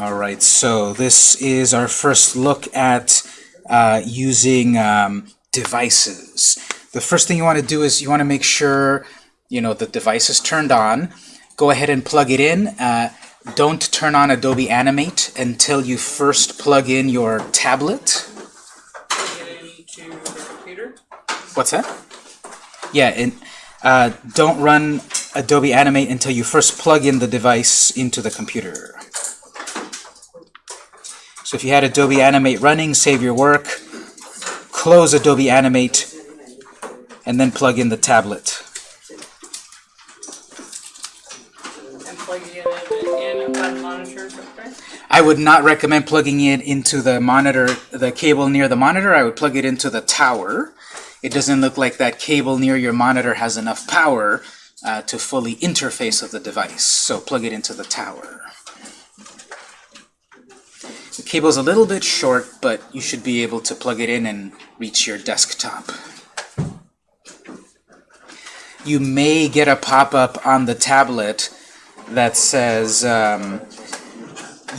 All right, so this is our first look at uh, using um, devices. The first thing you want to do is you want to make sure you know the device is turned on. Go ahead and plug it in. Uh, don't turn on Adobe Animate until you first plug in your tablet. What's that? Yeah, and uh, don't run Adobe Animate until you first plug in the device into the computer. So if you had Adobe Animate running, save your work, close Adobe Animate, and then plug in the tablet. And plug it in, in by the monitor, is that correct? I would not recommend plugging it into the monitor, the cable near the monitor. I would plug it into the tower. It doesn't look like that cable near your monitor has enough power uh, to fully interface with the device. So plug it into the tower. The cable's a little bit short, but you should be able to plug it in and reach your desktop. You may get a pop-up on the tablet that says um,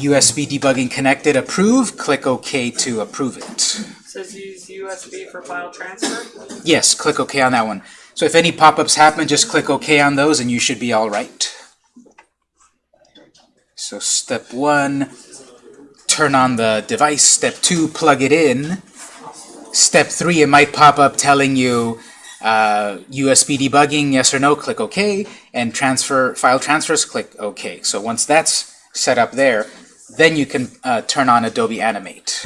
USB debugging connected, approve, click OK to approve it. It says use USB for file transfer. Yes, click OK on that one. So if any pop-ups happen, just click OK on those and you should be all right. So step one, turn on the device. Step two, plug it in. Step three, it might pop up telling you uh, USB debugging, yes or no, click OK, and transfer file transfers, click OK. So once that's set up there, then you can uh, turn on Adobe Animate.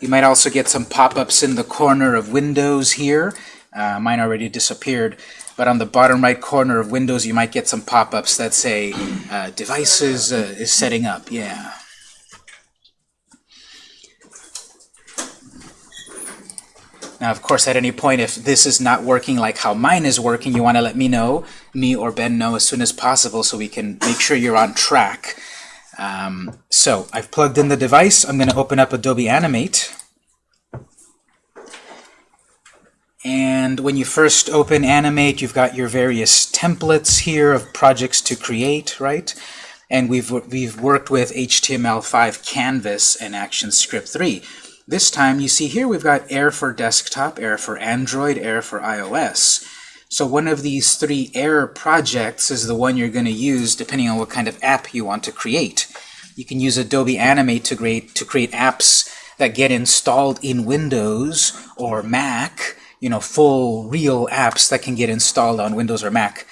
You might also get some pop-ups in the corner of Windows here. Uh, mine already disappeared, but on the bottom right corner of Windows, you might get some pop-ups that say uh, devices uh, is setting up. Yeah. Now, of course, at any point, if this is not working like how mine is working, you want to let me know, me or Ben know as soon as possible so we can make sure you're on track. Um, so, I've plugged in the device. I'm going to open up Adobe Animate. And when you first open Animate, you've got your various templates here of projects to create, right? And we've, we've worked with HTML5 Canvas and ActionScript 3. This time, you see here we've got Air for desktop, Air for Android, Air for iOS. So one of these three Air projects is the one you're going to use depending on what kind of app you want to create. You can use Adobe Animate to create, to create apps that get installed in Windows or Mac, you know, full real apps that can get installed on Windows or Mac.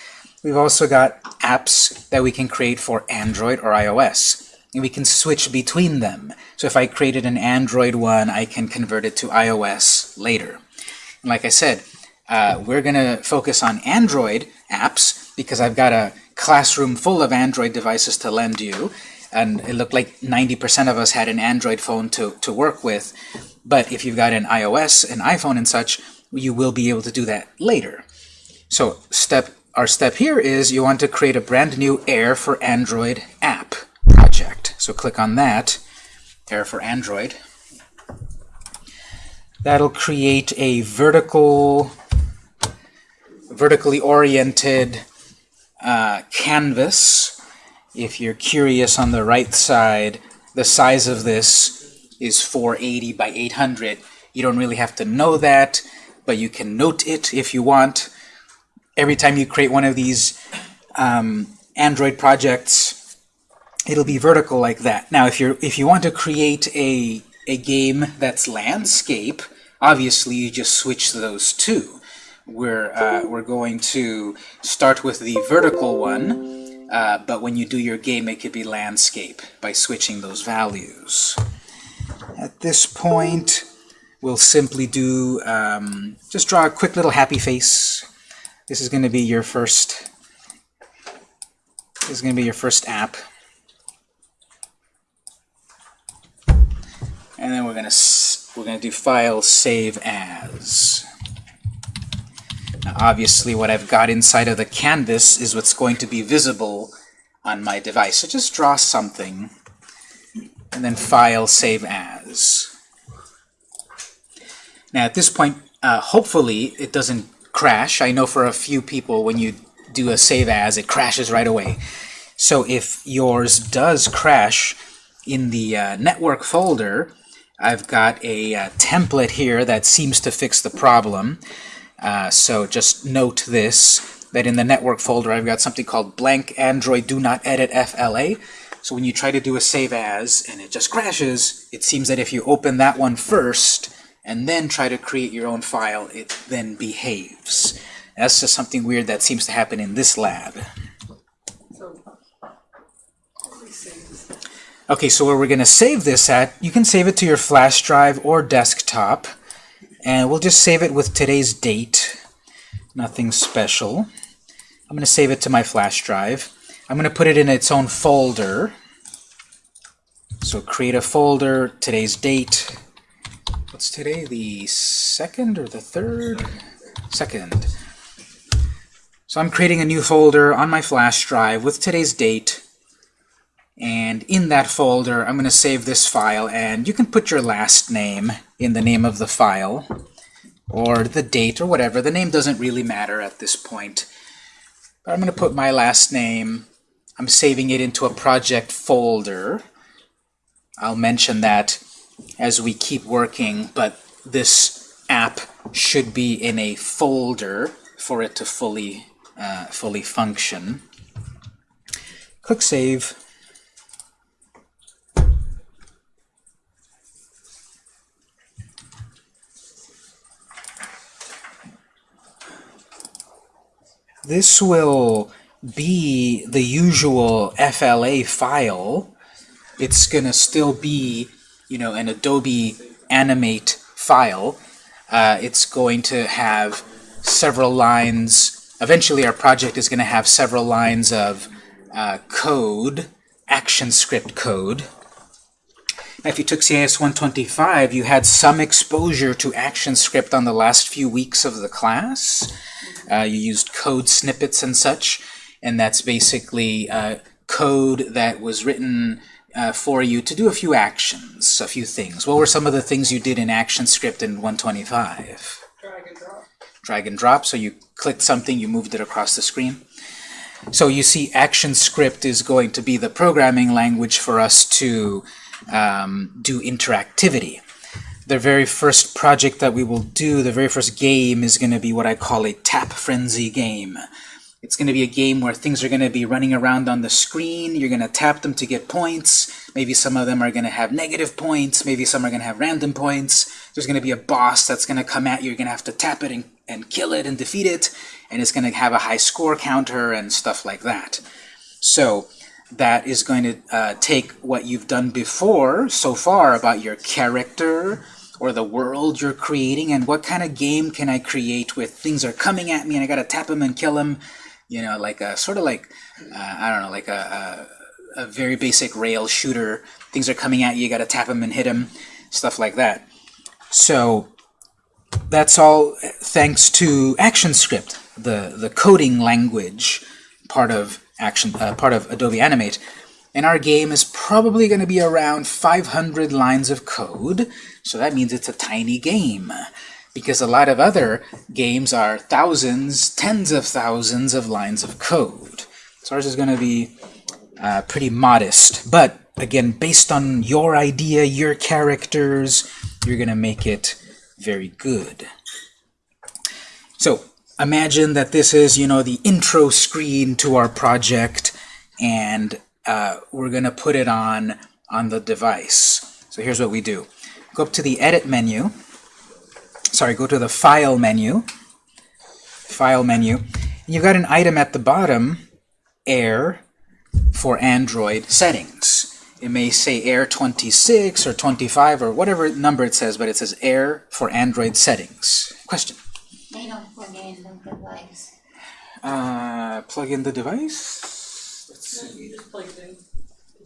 We've also got apps that we can create for Android or iOS and we can switch between them. So if I created an Android one, I can convert it to iOS later. And like I said, uh, we're going to focus on Android apps because I've got a classroom full of Android devices to lend you. And it looked like 90% of us had an Android phone to, to work with. But if you've got an iOS, an iPhone and such, you will be able to do that later. So step our step here is you want to create a brand new Air for Android app project. So click on that, Air for Android. That'll create a vertical, vertically oriented uh, canvas. If you're curious on the right side, the size of this is 480 by 800. You don't really have to know that, but you can note it if you want. Every time you create one of these um, Android projects, it'll be vertical like that. Now, if you're if you want to create a a game that's landscape, obviously you just switch those two. We're uh, we're going to start with the vertical one, uh, but when you do your game, it could be landscape by switching those values. At this point, we'll simply do um, just draw a quick little happy face. This is going to be your first. This is going to be your first app. And then we're gonna we're gonna do file save as. Now, obviously, what I've got inside of the canvas is what's going to be visible on my device. So just draw something, and then file save as. Now, at this point, uh, hopefully, it doesn't crash. I know for a few people, when you do a save as, it crashes right away. So if yours does crash, in the uh, network folder, I've got a uh, template here that seems to fix the problem. Uh, so just note this, that in the network folder I've got something called blank Android do not edit FLA. So when you try to do a save as and it just crashes, it seems that if you open that one first and then try to create your own file, it then behaves. That's just something weird that seems to happen in this lab. So, let me see this. Okay, so where we're going to save this at, you can save it to your flash drive or desktop. And we'll just save it with today's date. Nothing special. I'm going to save it to my flash drive. I'm going to put it in its own folder. So create a folder, today's date. What's today? The second or the third? Second. So I'm creating a new folder on my flash drive with today's date. And in that folder, I'm going to save this file, and you can put your last name in the name of the file, or the date, or whatever. The name doesn't really matter at this point. But I'm going to put my last name. I'm saving it into a project folder. I'll mention that as we keep working, but this app should be in a folder for it to fully, uh, fully function. Click Save. This will be the usual FLA file. It's going to still be, you know, an Adobe Animate file. Uh, it's going to have several lines. Eventually, our project is going to have several lines of uh, code, ActionScript code. Now, if you took CIS 125, you had some exposure to ActionScript on the last few weeks of the class. Uh, you used code snippets and such, and that's basically uh, code that was written uh, for you to do a few actions, a few things. What were some of the things you did in ActionScript in 125? Drag and drop. Drag and drop, so you clicked something, you moved it across the screen. So you see ActionScript is going to be the programming language for us to um, do interactivity. The very first project that we will do, the very first game, is going to be what I call a tap frenzy game. It's going to be a game where things are going to be running around on the screen. You're going to tap them to get points. Maybe some of them are going to have negative points. Maybe some are going to have random points. There's going to be a boss that's going to come at you. You're going to have to tap it and, and kill it and defeat it. And it's going to have a high score counter and stuff like that. So that is going to uh, take what you've done before so far about your character or the world you're creating and what kind of game can I create with things are coming at me and I gotta tap them and kill them you know like a sort of like uh, I don't know like a, a, a very basic rail shooter. Things are coming at you you gotta tap them and hit them stuff like that. So that's all thanks to ActionScript the the coding language part of action uh, part of Adobe Animate and our game is probably going to be around 500 lines of code. So that means it's a tiny game because a lot of other games are thousands tens of thousands of lines of code. So ours is going to be uh, pretty modest. But again based on your idea your characters you're going to make it very good. So imagine that this is, you know, the intro screen to our project, and uh, we're going to put it on on the device. So here's what we do. Go up to the Edit menu. Sorry, go to the File menu. File menu. And you've got an item at the bottom, Air, for Android settings. It may say Air 26 or 25 or whatever number it says, but it says Air for Android settings. Question? They don't plug in the device. Uh, plug in the device. Let's No, you just plug it in.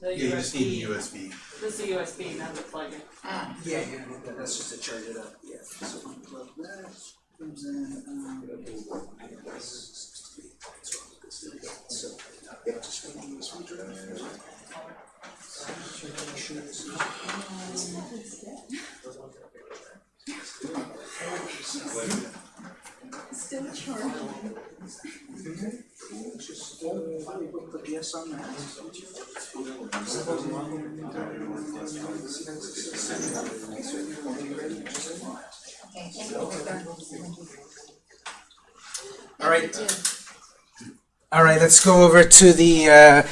The Yeah, you just need USB. the USB. This is a USB, not the plug-in. Ah, Yeah, yeah, yeah, that's just to charge it up. Yeah. So plug that comes in. Um, so, yeah, just put the USB drive. Still charging. Just uh, put yes on that. All right. All right, let's go over to the uh,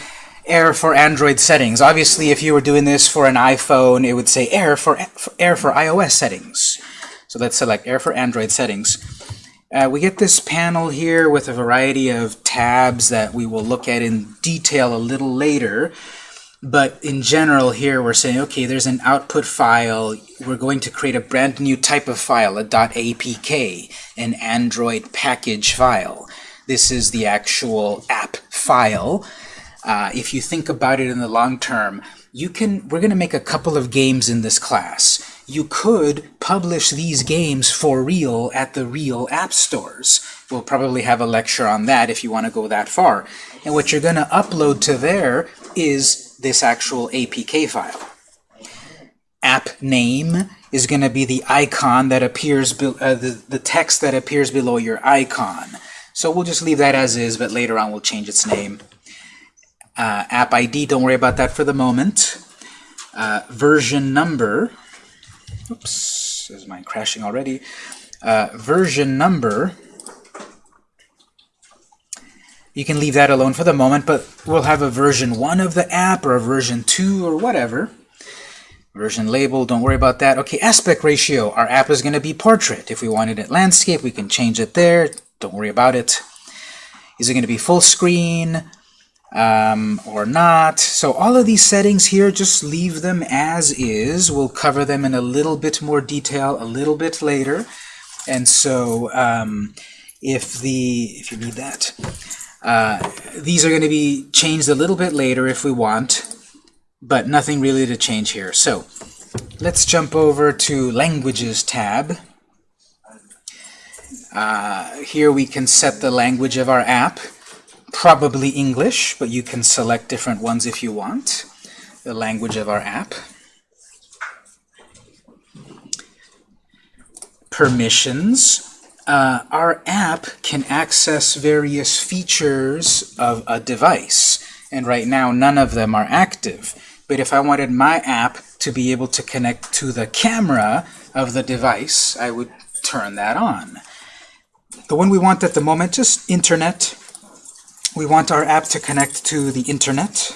Air for Android settings. Obviously, if you were doing this for an iPhone, it would say Air for, for Air for iOS settings. So let's select Air for Android settings. Uh, we get this panel here with a variety of tabs that we will look at in detail a little later. But in general here, we're saying, okay, there's an output file. We're going to create a brand new type of file, a .apk, an Android package file. This is the actual app file. Uh, if you think about it in the long term, you can. We're going to make a couple of games in this class. You could publish these games for real at the real app stores. We'll probably have a lecture on that if you want to go that far. And what you're going to upload to there is this actual APK file. App name is going to be the icon that appears, uh, the, the text that appears below your icon. So we'll just leave that as is, but later on we'll change its name. Uh, app ID, don't worry about that for the moment. Uh, version number, oops, is mine crashing already? Uh, version number, you can leave that alone for the moment, but we'll have a version 1 of the app or a version 2 or whatever. Version label, don't worry about that. Okay, aspect ratio. Our app is going to be portrait. If we wanted it landscape, we can change it there. Don't worry about it. Is it going to be full screen um, or not? So all of these settings here, just leave them as is. We'll cover them in a little bit more detail a little bit later. And so um, if the if you need that, uh, these are going to be changed a little bit later if we want, but nothing really to change here. So let's jump over to Languages tab. Uh, here we can set the language of our app, probably English, but you can select different ones if you want. The language of our app. Permissions. Uh, our app can access various features of a device, and right now none of them are active. But if I wanted my app to be able to connect to the camera of the device, I would turn that on. The one we want at the moment, just internet. We want our app to connect to the internet.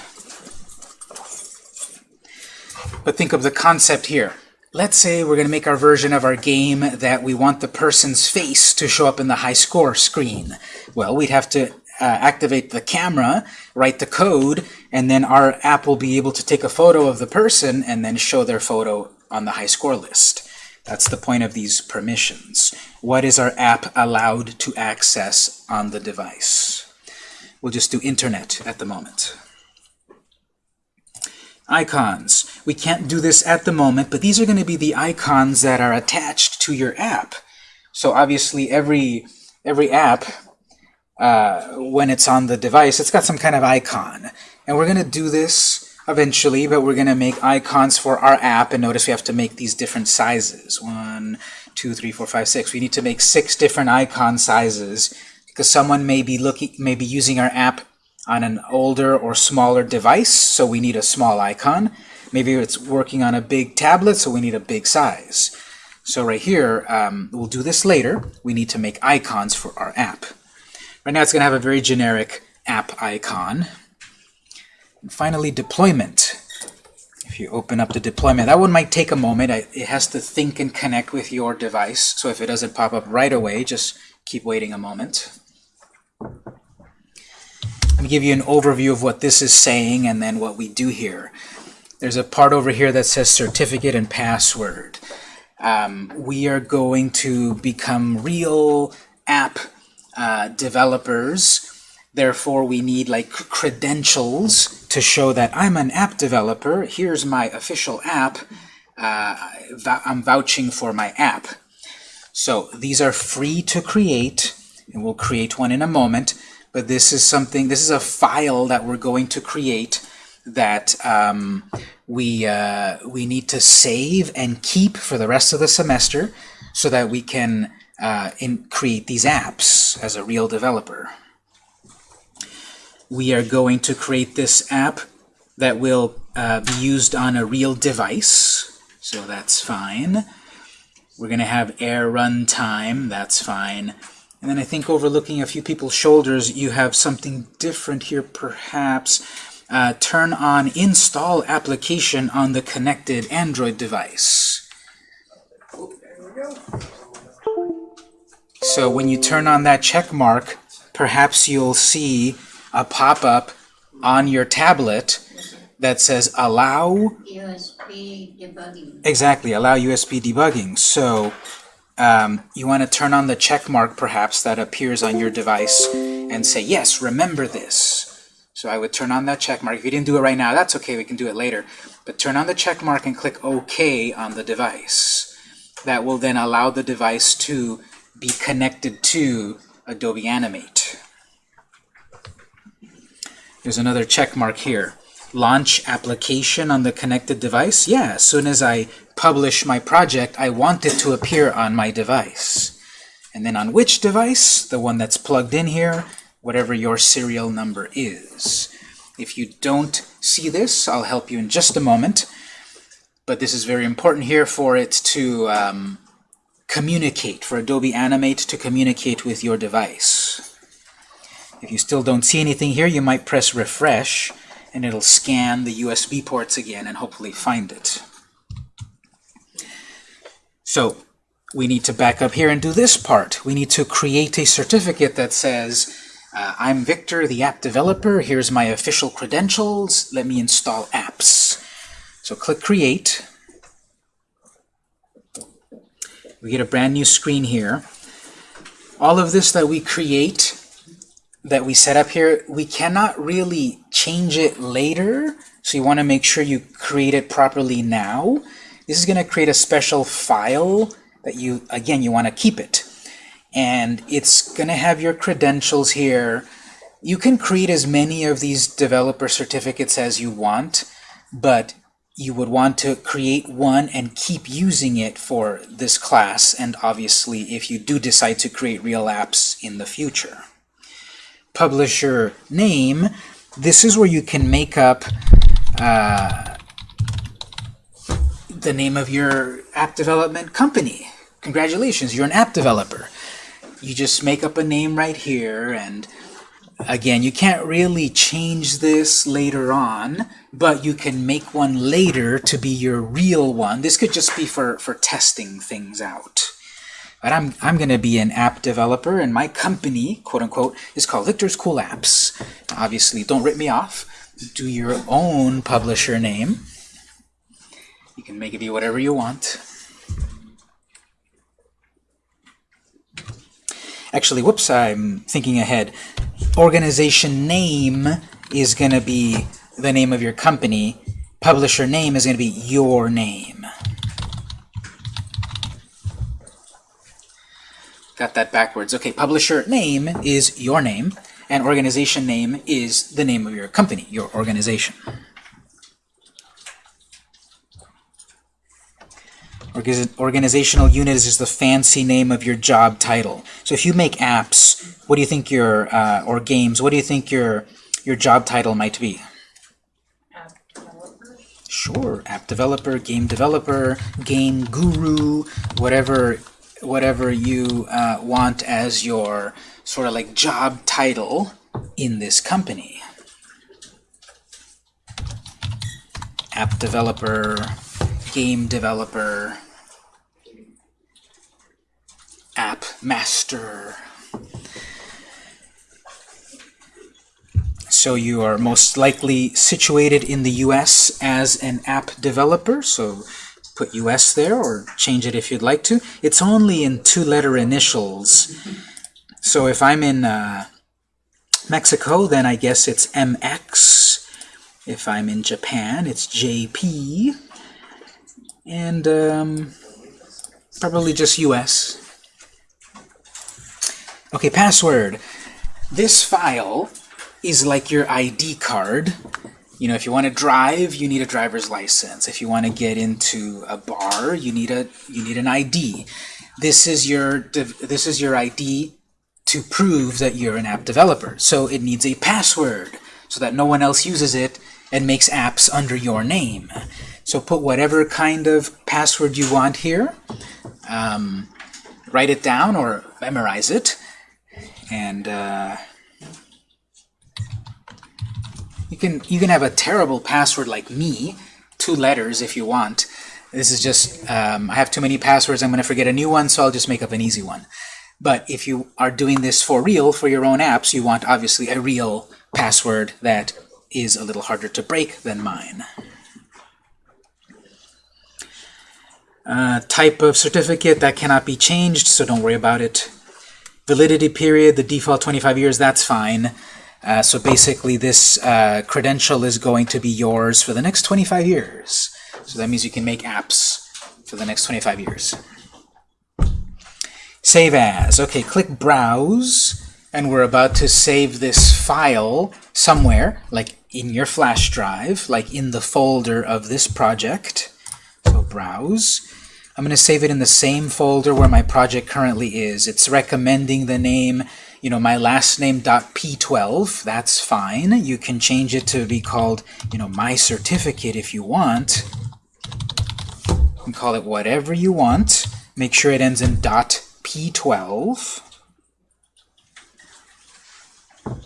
But think of the concept here. Let's say we're going to make our version of our game that we want the person's face to show up in the high score screen. Well, we'd have to uh, activate the camera, write the code, and then our app will be able to take a photo of the person and then show their photo on the high score list. That's the point of these permissions. What is our app allowed to access on the device? We'll just do internet at the moment. Icons. We can't do this at the moment, but these are going to be the icons that are attached to your app. So obviously every every app, uh, when it's on the device, it's got some kind of icon. And we're going to do this eventually, but we're going to make icons for our app. And notice we have to make these different sizes. One, two, three, four, five, six. We need to make six different icon sizes because someone may be looking, may be using our app on an older or smaller device, so we need a small icon. Maybe it's working on a big tablet, so we need a big size. So right here, um, we'll do this later. We need to make icons for our app. Right now it's going to have a very generic app icon. And finally, deployment. If you open up the deployment, that one might take a moment. It has to think and connect with your device. So if it doesn't pop up right away, just keep waiting a moment. Let me give you an overview of what this is saying and then what we do here. There's a part over here that says certificate and password. Um, we are going to become real app uh, developers. Therefore, we need like credentials to show that I'm an app developer. Here's my official app. Uh, I'm vouching for my app. So these are free to create, and we'll create one in a moment. But this is something, this is a file that we're going to create that um, we, uh, we need to save and keep for the rest of the semester so that we can uh, create these apps as a real developer. We are going to create this app that will uh, be used on a real device, so that's fine. We're going to have air runtime, that's fine. And then I think overlooking a few people's shoulders, you have something different here, perhaps. Uh, turn on install application on the connected Android device. So when you turn on that check mark, perhaps you'll see a pop-up on your tablet that says allow USB debugging. exactly allow USB debugging. So um, you want to turn on the check mark perhaps that appears on your device and say yes, remember this. So I would turn on that check mark. If you didn't do it right now, that's okay. We can do it later. But turn on the check mark and click OK on the device. That will then allow the device to be connected to Adobe Animate. There's another check mark here. Launch application on the connected device. Yeah, as soon as I publish my project, I want it to appear on my device. And then on which device? The one that's plugged in here, whatever your serial number is. If you don't see this, I'll help you in just a moment. But this is very important here for it to um, communicate, for Adobe Animate to communicate with your device. If you still don't see anything here, you might press refresh, and it'll scan the USB ports again and hopefully find it. So we need to back up here and do this part. We need to create a certificate that says, uh, I'm Victor, the app developer. Here's my official credentials. Let me install apps. So click Create. We get a brand new screen here. All of this that we create, that we set up here, we cannot really change it later. So you want to make sure you create it properly now. This is going to create a special file that you, again, you want to keep it. And it's going to have your credentials here. You can create as many of these developer certificates as you want, but you would want to create one and keep using it for this class, and obviously if you do decide to create real apps in the future. Publisher name, this is where you can make up uh, the name of your app development company. Congratulations, you're an app developer. You just make up a name right here, and again, you can't really change this later on, but you can make one later to be your real one. This could just be for, for testing things out. But I'm, I'm going to be an app developer, and my company, quote-unquote, is called Victor's Cool Apps. Obviously, don't rip me off. Do your own publisher name. You can make it be whatever you want. Actually, whoops, I'm thinking ahead. Organization name is going to be the name of your company. Publisher name is going to be your name. Got that backwards. Okay, publisher name is your name, and organization name is the name of your company, your organization. Organizational unit is just the fancy name of your job title. So if you make apps, what do you think your, uh, or games, what do you think your, your job title might be? App developer. Sure, app developer, game developer, game guru, whatever, whatever you uh, want as your sort of like job title in this company. App developer, game developer, app master. So you are most likely situated in the US as an app developer, so put US there or change it if you'd like to. It's only in two-letter initials. So if I'm in uh, Mexico, then I guess it's MX. If I'm in Japan, it's JP. And um, probably just US. Okay, password. This file is like your ID card. You know, if you want to drive, you need a driver's license. If you want to get into a bar, you need a you need an ID. This is your this is your ID to prove that you're an app developer. So it needs a password so that no one else uses it and makes apps under your name. So put whatever kind of password you want here. Um, write it down or memorize it. And uh, you can you can have a terrible password like me, two letters if you want. This is just, um, I have too many passwords, I'm going to forget a new one, so I'll just make up an easy one. But if you are doing this for real, for your own apps, you want obviously a real password that is a little harder to break than mine. Uh, type of certificate, that cannot be changed, so don't worry about it. Validity period, the default 25 years, that's fine. Uh, so basically this uh, credential is going to be yours for the next 25 years. So that means you can make apps for the next 25 years. Save as. Okay, click Browse, and we're about to save this file somewhere, like in your flash drive, like in the folder of this project. So Browse. I'm going to save it in the same folder where my project currently is. It's recommending the name, you know, my last name dot .p12. That's fine. You can change it to be called, you know, my certificate if you want. You can call it whatever you want. Make sure it ends in dot .p12.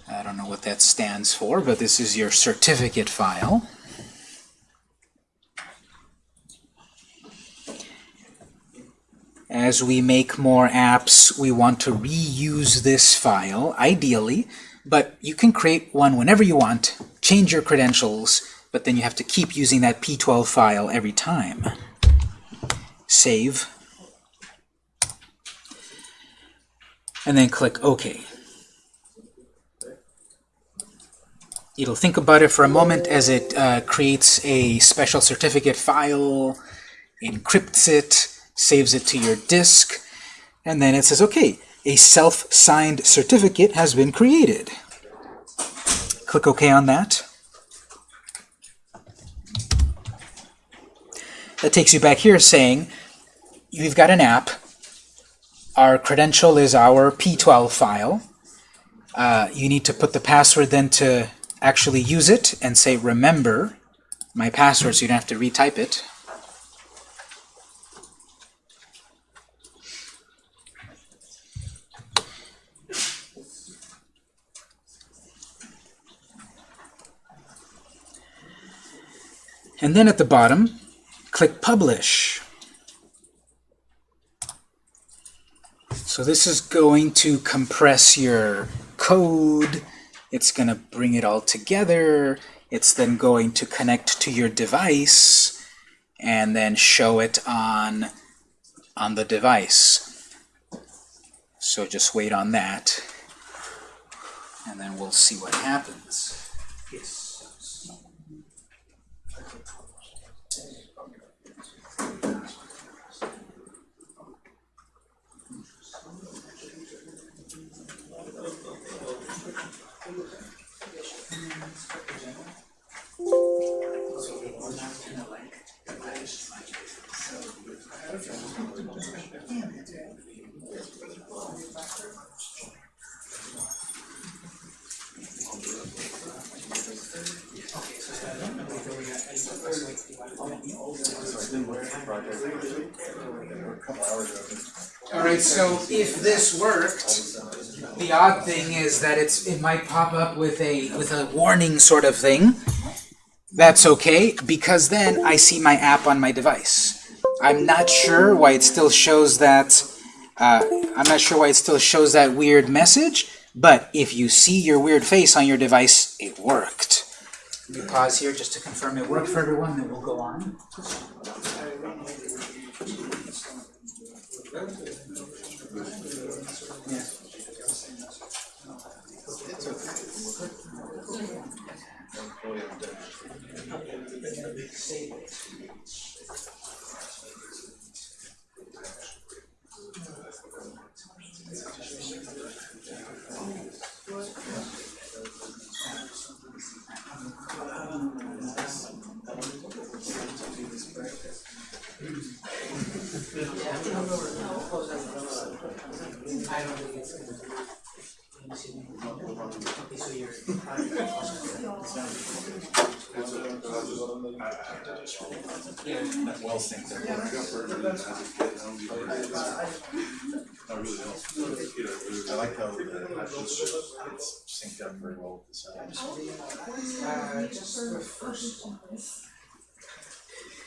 I don't know what that stands for, but this is your certificate file. As we make more apps, we want to reuse this file, ideally, but you can create one whenever you want, change your credentials, but then you have to keep using that p12 file every time. Save. And then click OK. It'll think about it for a moment as it uh, creates a special certificate file, encrypts it, saves it to your disk, and then it says, okay, a self-signed certificate has been created. Click OK on that. That takes you back here saying, you've got an app, our credential is our P12 file, uh, you need to put the password then to actually use it and say remember my password so you don't have to retype it. And then at the bottom, click Publish. So this is going to compress your code. It's going to bring it all together. It's then going to connect to your device and then show it on, on the device. So just wait on that, and then we'll see what happens. Yes. All right, so if this worked, the odd thing is that it's it might pop up with a with a warning sort of thing. That's okay, because then I see my app on my device. I'm not sure why it still shows that uh, I'm not sure why it still shows that weird message, but if you see your weird face on your device, it worked. Let me pause here just to confirm it worked for everyone, then we'll go on. Yeah. employer I don't think it's gonna be. So you're. Well synced up. I really don't. I like how the, it's synced up very well with the sound. Uh, just the first one.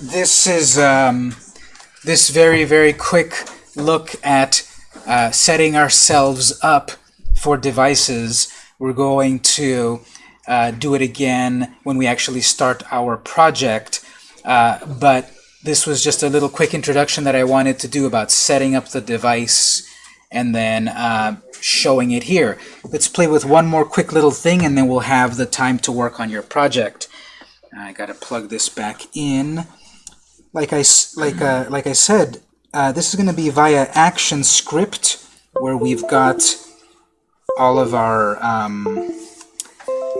this is um, this very, very quick look at uh, setting ourselves up for devices. We're going to uh, do it again when we actually start our project. Uh, but this was just a little quick introduction that I wanted to do about setting up the device and then uh, showing it here. Let's play with one more quick little thing and then we'll have the time to work on your project. I gotta plug this back in. Like I, like, uh, like I said, uh, this is gonna be via action script where we've got all of our um,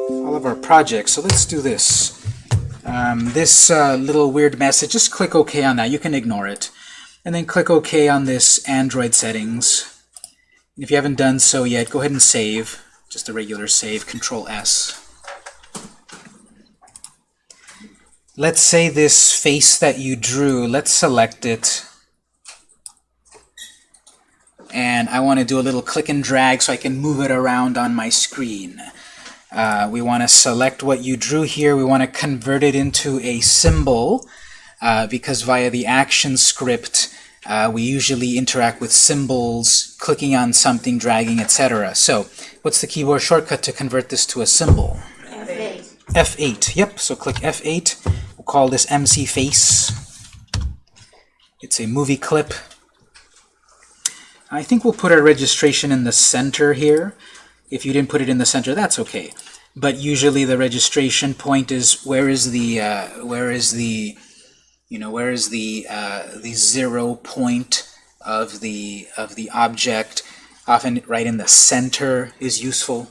all of our projects. So let's do this. Um, this uh, little weird message, just click OK on that. You can ignore it. And then click OK on this Android settings. If you haven't done so yet, go ahead and save. Just a regular save, Control S. Let's say this face that you drew, let's select it. And I want to do a little click and drag so I can move it around on my screen. Uh, we want to select what you drew here. We want to convert it into a symbol uh, because via the action script, uh, we usually interact with symbols, clicking on something, dragging, etc. So what's the keyboard shortcut to convert this to a symbol? F8. F8. Yep, so click F8. We'll call this MC Face. It's a movie clip. I think we'll put our registration in the center here. If you didn't put it in the center, that's okay. But usually the registration point is where is the uh, where is the you know where is the uh, the zero point of the of the object. Often right in the center is useful.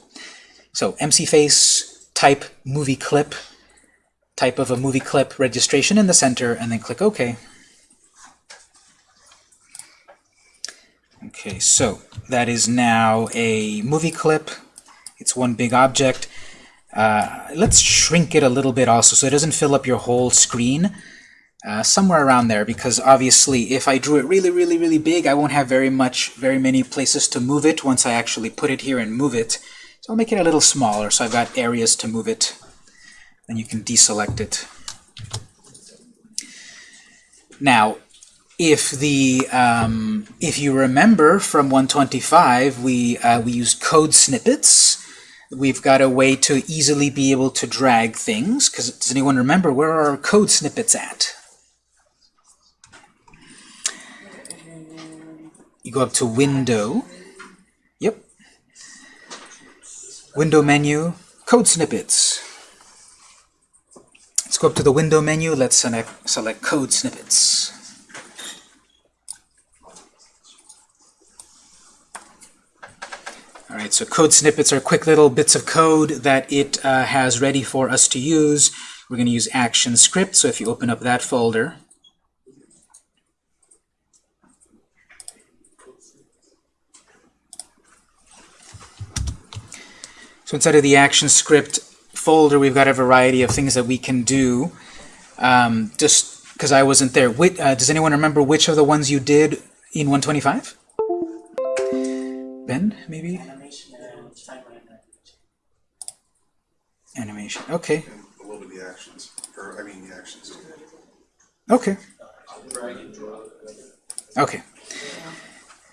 So MC face type movie clip type of a movie clip registration in the center and then click OK. Okay, so that is now a movie clip. It's one big object. Uh, let's shrink it a little bit also so it doesn't fill up your whole screen. Uh, somewhere around there because obviously if I drew it really really really big I won't have very much very many places to move it once I actually put it here and move it so I'll make it a little smaller so I've got areas to move it then you can deselect it. Now if the um, if you remember from 125 we uh, we used code snippets. We've got a way to easily be able to drag things because does anyone remember where are our code snippets at? You go up to window. Yep. Window menu code snippets let's go up to the window menu. Let's select select code snippets. Alright, so code snippets are quick little bits of code that it uh, has ready for us to use. We're going to use action script, so if you open up that folder, so inside of the action script folder, we've got a variety of things that we can do. Um, just because I wasn't there, uh, does anyone remember which of the ones you did in 125? Ben, maybe? Animation and timeline. Animation. Okay. A little bit of the actions, or I mean the actions. Okay. Okay.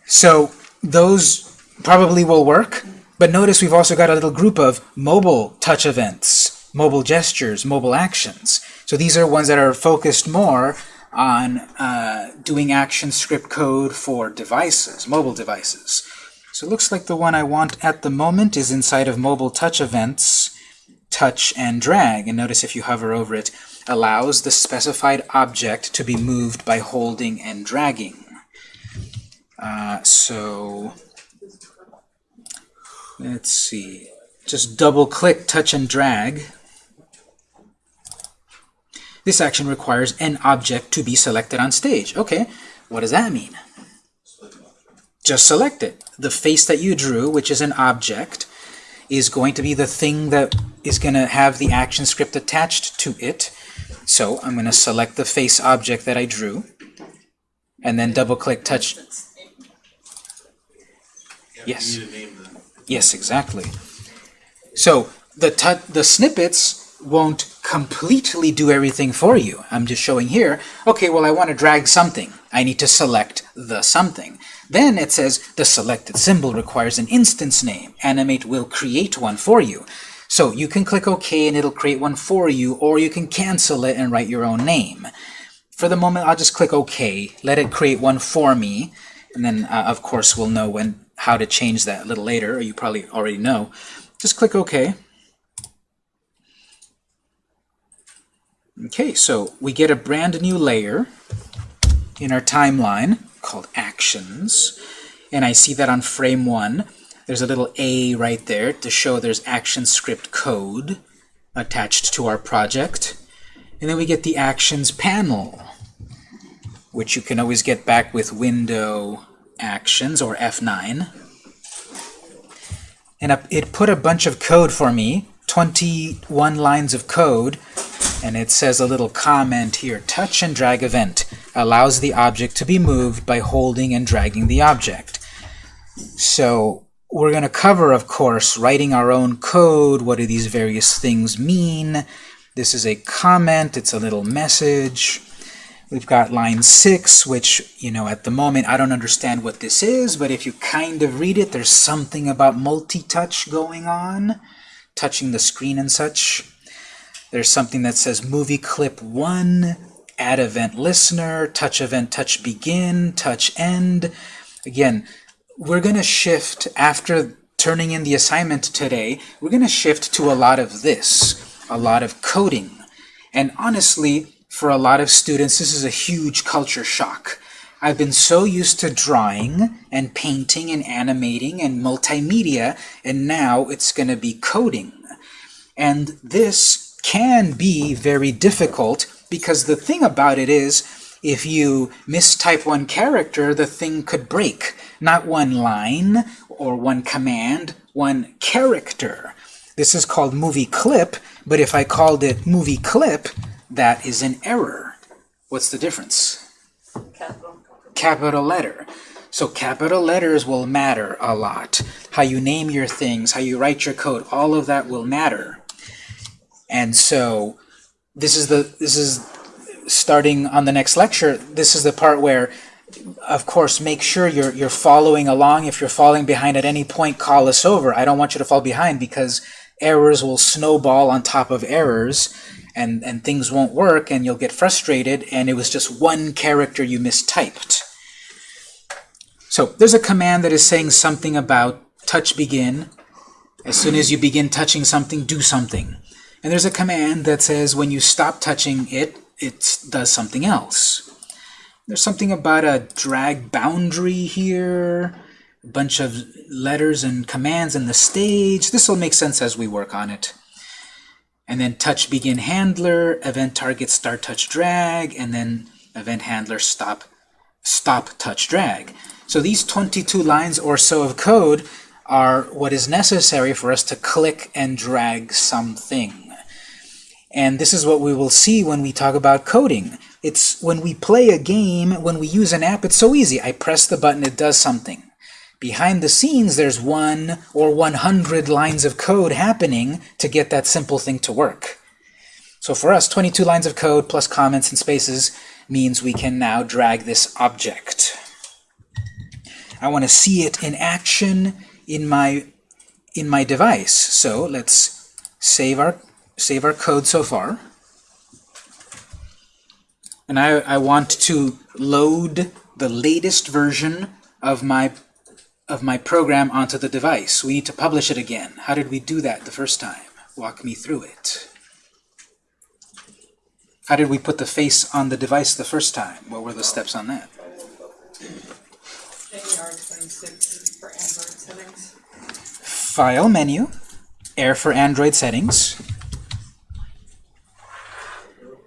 So those probably will work, but notice we've also got a little group of mobile touch events, mobile gestures, mobile actions. So these are ones that are focused more on uh, doing action script code for devices, mobile devices. So it looks like the one I want at the moment is inside of mobile touch events, touch and drag. And notice if you hover over it, allows the specified object to be moved by holding and dragging. Uh, so let's see. Just double click, touch and drag. This action requires an object to be selected on stage. Okay, what does that mean? Just select it. The face that you drew, which is an object, is going to be the thing that is going to have the action script attached to it. So I'm going to select the face object that I drew, and then double click touch. Yes. Yes, exactly. So the the snippets won't completely do everything for you. I'm just showing here, okay, well, I want to drag something. I need to select the something. Then it says the selected symbol requires an instance name. Animate will create one for you. So you can click OK and it'll create one for you, or you can cancel it and write your own name. For the moment, I'll just click OK, let it create one for me, and then, uh, of course, we'll know when how to change that a little later, or you probably already know. Just click OK. Okay, so we get a brand new layer in our timeline called Actions, and I see that on frame 1. There's a little A right there to show there's action script code attached to our project. And then we get the Actions panel, which you can always get back with Window Actions or F9. And it put a bunch of code for me, 21 lines of code, and it says a little comment here, touch and drag event allows the object to be moved by holding and dragging the object. So we're going to cover, of course, writing our own code. What do these various things mean? This is a comment. It's a little message. We've got line 6, which, you know, at the moment I don't understand what this is, but if you kind of read it, there's something about multi-touch going on, touching the screen and such. There's something that says movie clip 1, add event listener, touch event touch begin, touch end. Again, we're going to shift after turning in the assignment today, we're going to shift to a lot of this, a lot of coding. And honestly, for a lot of students, this is a huge culture shock. I've been so used to drawing and painting and animating and multimedia, and now it's going to be coding. And this can be very difficult because the thing about it is, if you mistype one character, the thing could break. Not one line or one command, one character. This is called movie clip, but if I called it movie clip, that is an error. What's the difference? Capital. Capital letter. So capital letters will matter a lot. How you name your things, how you write your code, all of that will matter. And so this is the this is starting on the next lecture. This is the part where of course, make sure you're, you're following along. If you're falling behind at any point, call us over. I don't want you to fall behind because errors will snowball on top of errors and, and things won't work and you'll get frustrated and it was just one character you mistyped. So there's a command that is saying something about touch begin. As soon as you begin touching something, do something. And there's a command that says when you stop touching it, it does something else. There's something about a drag boundary here, a bunch of letters and commands in the stage. This will make sense as we work on it. And then touch begin handler, event target start touch drag, and then event handler stop stop touch drag. So these 22 lines or so of code are what is necessary for us to click and drag something. And this is what we will see when we talk about coding. It's when we play a game, when we use an app, it's so easy. I press the button, it does something. Behind the scenes, there's one or 100 lines of code happening to get that simple thing to work. So for us, 22 lines of code plus comments and spaces means we can now drag this object. I want to see it in action in my in my device. So let's save our save our code so far and I, I want to load the latest version of my of my program onto the device. We need to publish it again. How did we do that the first time? Walk me through it. How did we put the face on the device the first time? What were the steps on that? File menu, Air for Android settings.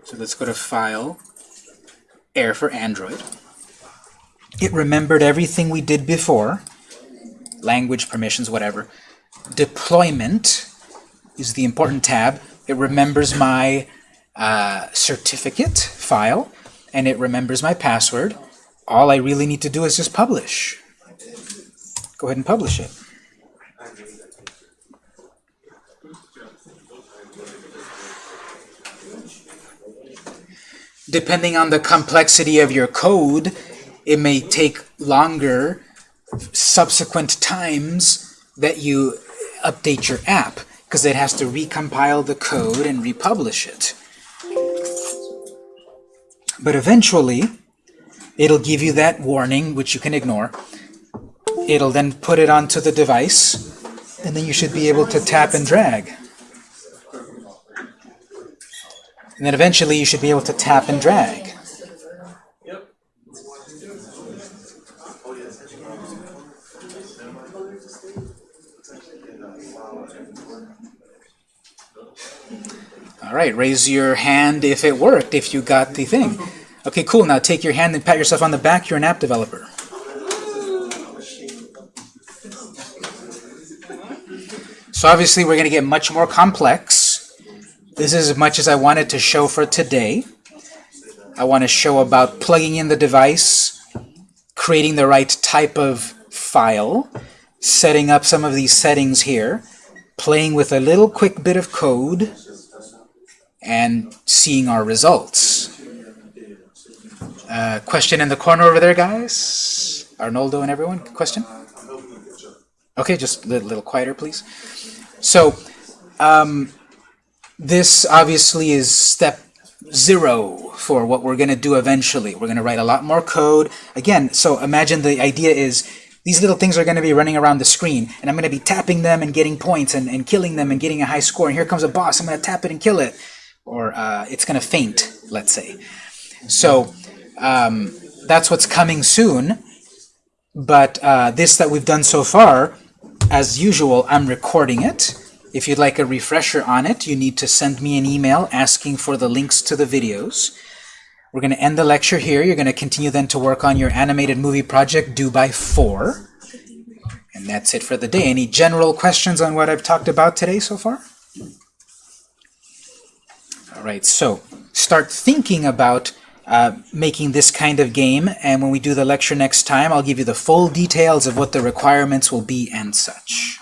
So let's go to File, Air for Android. It remembered everything we did before, language permissions, whatever. Deployment is the important tab. It remembers my uh, certificate file, and it remembers my password. All I really need to do is just publish. Go ahead and publish it. depending on the complexity of your code, it may take longer subsequent times that you update your app because it has to recompile the code and republish it. But eventually, it'll give you that warning, which you can ignore. It'll then put it onto the device, and then you should be able to tap and drag. And then eventually you should be able to tap and drag. All right, raise your hand if it worked, if you got the thing. Okay, cool. Now take your hand and pat yourself on the back. You're an app developer. So obviously we're going to get much more complex. This is as much as I wanted to show for today. I want to show about plugging in the device, creating the right type of file, setting up some of these settings here, playing with a little quick bit of code, and seeing our results. Uh, question in the corner over there, guys? Arnoldo and everyone? Question? Okay, just a little, little quieter, please. So, um, this obviously is step zero for what we're going to do eventually. We're going to write a lot more code. Again, so imagine the idea is these little things are going to be running around the screen, and I'm going to be tapping them and getting points and, and killing them and getting a high score. And here comes a boss. I'm going to tap it and kill it. Or uh, it's going to faint, let's say. So um, that's what's coming soon. But uh, this that we've done so far, as usual, I'm recording it. If you'd like a refresher on it, you need to send me an email asking for the links to the videos. We're going to end the lecture here. You're going to continue then to work on your animated movie project due by 4. And that's it for the day. Any general questions on what I've talked about today so far? All right, so start thinking about uh, making this kind of game, and when we do the lecture next time, I'll give you the full details of what the requirements will be and such.